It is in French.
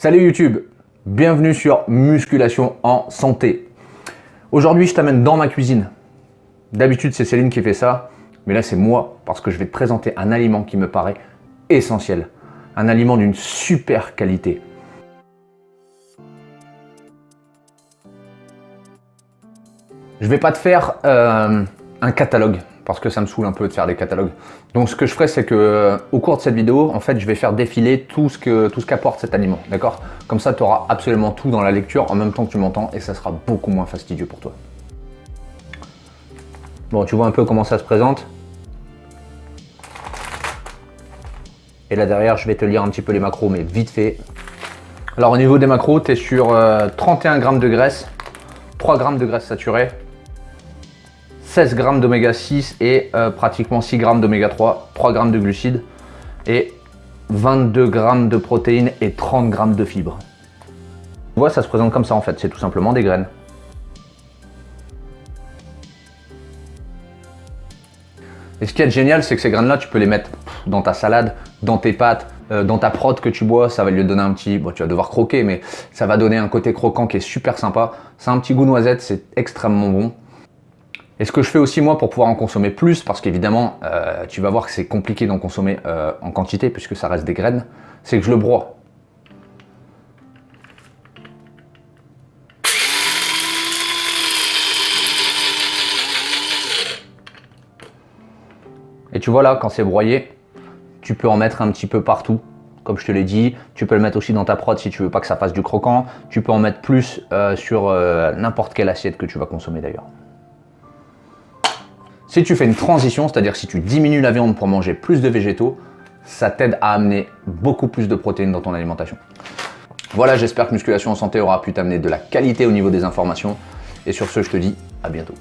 Salut YouTube, bienvenue sur Musculation en Santé. Aujourd'hui, je t'amène dans ma cuisine. D'habitude, c'est Céline qui fait ça, mais là, c'est moi parce que je vais te présenter un aliment qui me paraît essentiel. Un aliment d'une super qualité. Je vais pas te faire euh, un catalogue parce que ça me saoule un peu de faire des catalogues. Donc ce que je ferai, c'est que euh, au cours de cette vidéo, en fait, je vais faire défiler tout ce que tout ce qu'apporte cet aliment, d'accord? Comme ça, tu auras absolument tout dans la lecture en même temps que tu m'entends et ça sera beaucoup moins fastidieux pour toi. Bon, tu vois un peu comment ça se présente? Et là derrière, je vais te lire un petit peu les macros, mais vite fait. Alors au niveau des macros, tu es sur 31 euh, grammes de graisse, 3 grammes de graisse saturée, 16 grammes d'oméga 6 et euh, pratiquement 6 grammes d'oméga 3, 3 grammes de glucides et 22 grammes de protéines et 30 grammes de fibres. Tu vois, ça se présente comme ça en fait, c'est tout simplement des graines. Et ce qui est génial, c'est que ces graines-là, tu peux les mettre dans ta salade, dans tes pâtes, euh, dans ta prot que tu bois, ça va lui donner un petit... Bon, tu vas devoir croquer, mais ça va donner un côté croquant qui est super sympa. C'est un petit goût noisette, c'est extrêmement bon. Et ce que je fais aussi moi pour pouvoir en consommer plus, parce qu'évidemment, euh, tu vas voir que c'est compliqué d'en consommer euh, en quantité puisque ça reste des graines, c'est que je le broie. Et tu vois là, quand c'est broyé, tu peux en mettre un petit peu partout, comme je te l'ai dit. Tu peux le mettre aussi dans ta prod si tu veux pas que ça fasse du croquant. Tu peux en mettre plus euh, sur n'importe quelle assiette que tu vas consommer d'ailleurs. Si tu fais une transition, c'est-à-dire si tu diminues la viande pour manger plus de végétaux, ça t'aide à amener beaucoup plus de protéines dans ton alimentation. Voilà, j'espère que Musculation en Santé aura pu t'amener de la qualité au niveau des informations. Et sur ce, je te dis à bientôt.